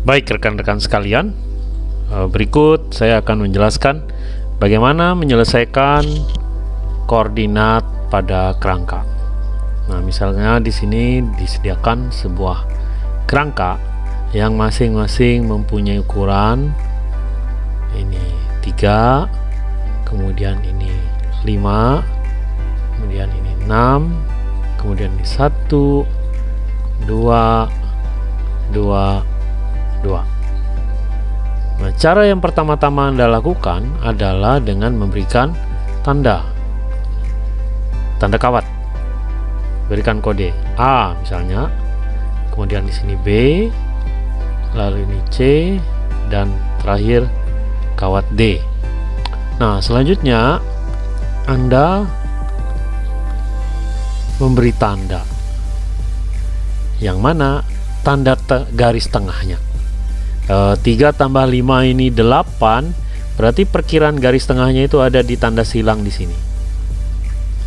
Baik rekan-rekan sekalian, eh, berikut saya akan menjelaskan bagaimana menyelesaikan koordinat pada kerangka. Nah, misalnya di sini disediakan sebuah kerangka yang masing-masing mempunyai ukuran ini 3, kemudian ini 5, kemudian ini 6, kemudian ini 1, 2, 2, 2 Nah cara yang pertama-tama anda lakukan adalah dengan memberikan tanda. Tanda kawat. Berikan kode A misalnya. Kemudian di sini B lalu ini C dan terakhir kawat D. Nah selanjutnya anda memberi tanda. Yang mana tanda te garis tengahnya 3 eh, tambah 5 ini 8 berarti perkiraan garis tengahnya itu ada di tanda silang di sini.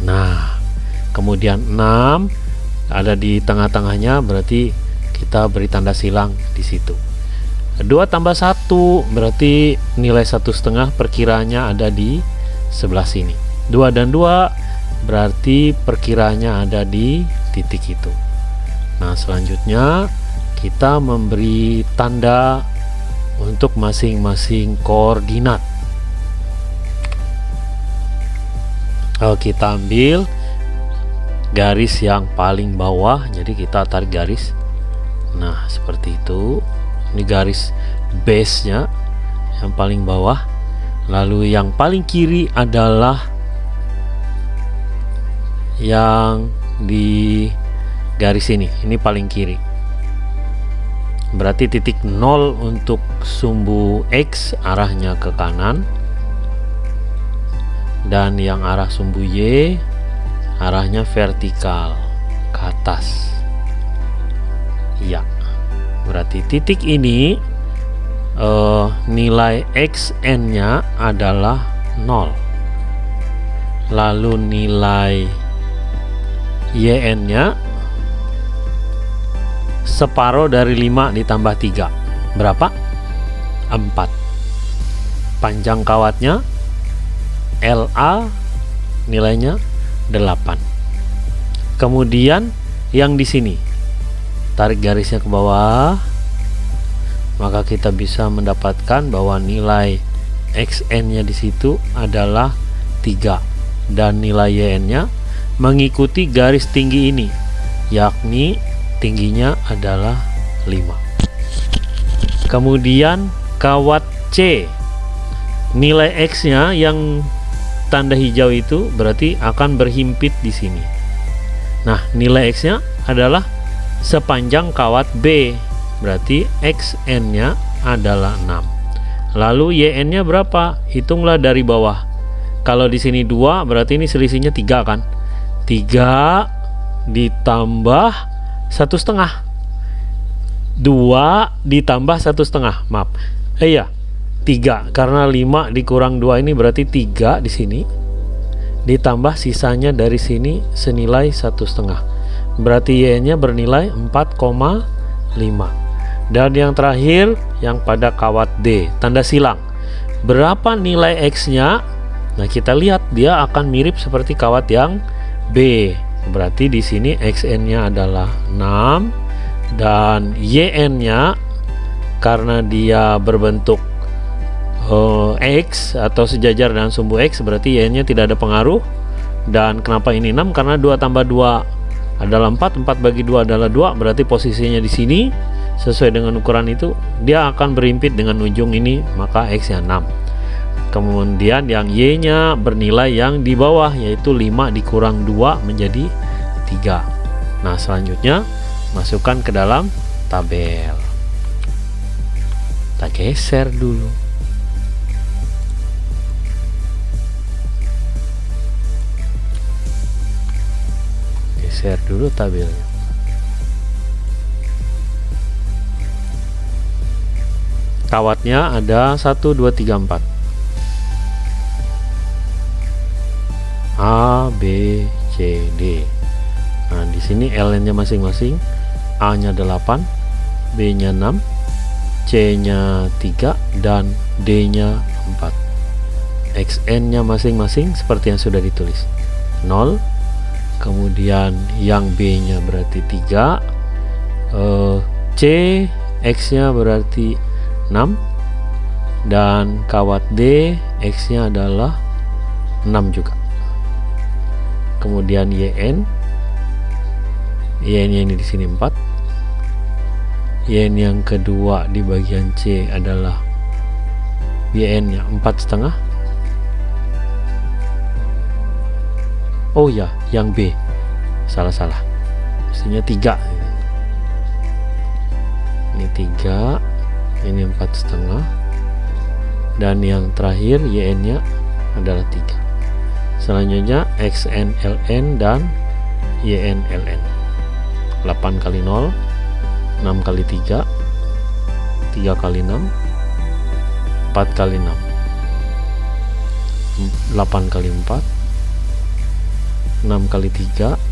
Nah kemudian 6 ada di tengah-tengahnya berarti kita beri tanda silang di situ. 2 tambah 1 berarti nilai satu setengah perkiranya ada di sebelah sini. 2 dan 2 berarti perkiranya ada di titik itu. Nah selanjutnya kita memberi tanda untuk masing-masing koordinat. Kalau kita ambil garis yang paling bawah jadi kita tarik garis. Nah seperti itu. Ini garis base nya yang paling bawah. Lalu yang paling kiri adalah yang di garis ini. Ini paling kiri berarti titik 0 untuk sumbu X arahnya ke kanan. Dan yang arah sumbu Y arahnya vertikal ke atas. Ya berarti titik ini uh, nilai XN nya adalah 0 lalu nilai YN nya separuh dari 5 ditambah 3 berapa? 4 panjang kawatnya LA nilainya 8 kemudian yang di sini. Tarik garisnya ke bawah. Maka kita bisa mendapatkan bahwa nilai XN nya di situ adalah 3 dan nilai YN nya mengikuti garis tinggi ini yakni tingginya adalah 5 kemudian kawat C. Nilai X nya yang tanda hijau itu berarti akan berhimpit di sini. Nah nilai X nya adalah sepanjang kawat B berarti XN nya adalah 6 lalu YN nya berapa? Hitunglah dari bawah. Kalau di sini dua berarti ini selisihnya tiga kan? 3 ditambah satu setengah. Dua ditambah satu setengah maaf. Eh, iya tiga. Karena lima dikurang dua ini berarti tiga di sini. Ditambah sisanya dari sini senilai satu setengah. Berarti y nya bernilai 4,5 dan yang terakhir yang pada kawat D tanda silang. Berapa nilai X nya nah kita lihat dia akan mirip seperti kawat yang B berarti di sini xn nya adalah 6 dan yn nya karena dia berbentuk uh, x atau sejajar dengan sumbu x berarti y nya tidak ada pengaruh. Dan kenapa ini 6 karena 2 tambah 2 adalah 4 4 bagi 2 adalah 2 berarti posisinya di sini sesuai dengan ukuran itu dia akan berimpit dengan ujung ini maka x nya 6 kemudian yang Y nya bernilai yang di bawah yaitu 5 dikurang 2 menjadi 3 nah selanjutnya masukkan ke dalam tabel. Kita geser dulu. Geser dulu tabelnya. Kawatnya ada 1 2 3 4 A B C D. Nah di sini L nya masing-masing. A nya 8 B nya 6 C-nya 3 dan D-nya 4 XN-nya masing-masing seperti yang sudah ditulis. 0 kemudian yang B-nya berarti 3 uh, C X-nya berarti 6 dan kawat D X-nya adalah 6 juga kemudian YN YN ini di sini 4 YN yang kedua di bagian C adalah YN nya 4 setengah. Oh ya yang B. Salah-salah. Mestinya 3 ini 3 ini 4 setengah. Dan yang terakhir YN nya adalah 3 selanjutnya XNLN dan YNLN 8 kali 0 6 kali 3 3 kali 6 4 kali 6 8 kali 4 6 kali 3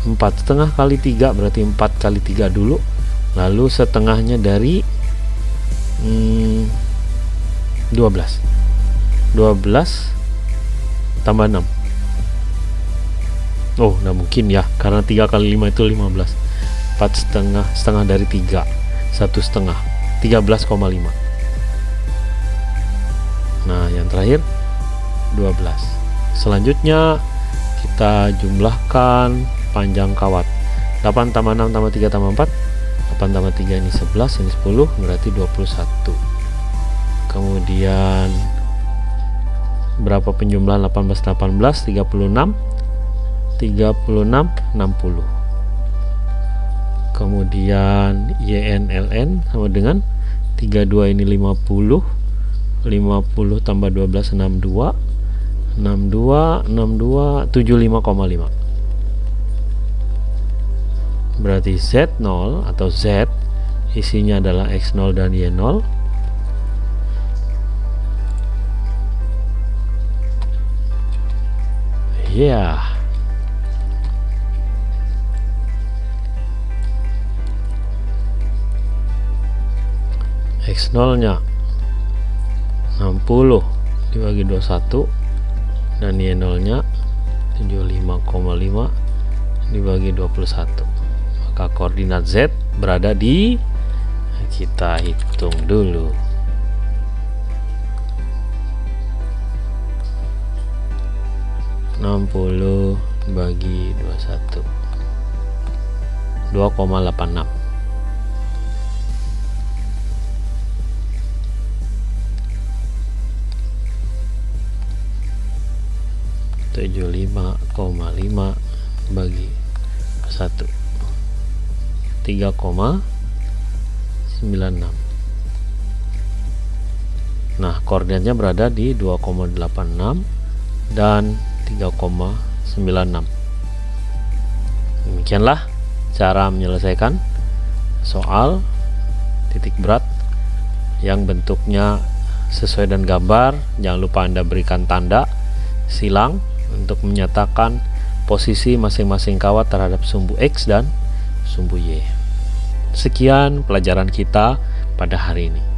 4 setengah kali 3 berarti 4 kali 3 dulu. Lalu setengahnya dari hmm, 12 12 tambah 6 oh nah mungkin ya. Karena 3 kali 5 itu 15 4 setengah setengah dari 3 satu setengah. 13,5 nah yang terakhir 12 selanjutnya kita jumlahkan panjang kawat. 8 tambah 6 tambah 3 tambah 4 8 tambah 3 ini 11 ini 10 berarti 21 kemudian berapa penjumlahan? 18 18 36 36 60 kemudian YNLN sama dengan 32 ini 50 50 tambah 12 62 62 62 75,5 berarti Z0 atau Z isinya adalah X0 dan Y0 ya yeah. X0 nya 60 dibagi 21 dan Y0 nya 75,5 dibagi 21 maka koordinat Z berada di kita hitung dulu enam puluh bagi dua satu. dua koma delapan enam. 75,5 bagi 1 3,96 nah koordinatnya berada di 2,86 dan 3,96 demikianlah cara menyelesaikan soal titik berat yang bentuknya sesuai dengan gambar jangan lupa anda berikan tanda silang untuk menyatakan posisi masing-masing kawat terhadap sumbu X dan sumbu Y. Sekian pelajaran kita pada hari ini.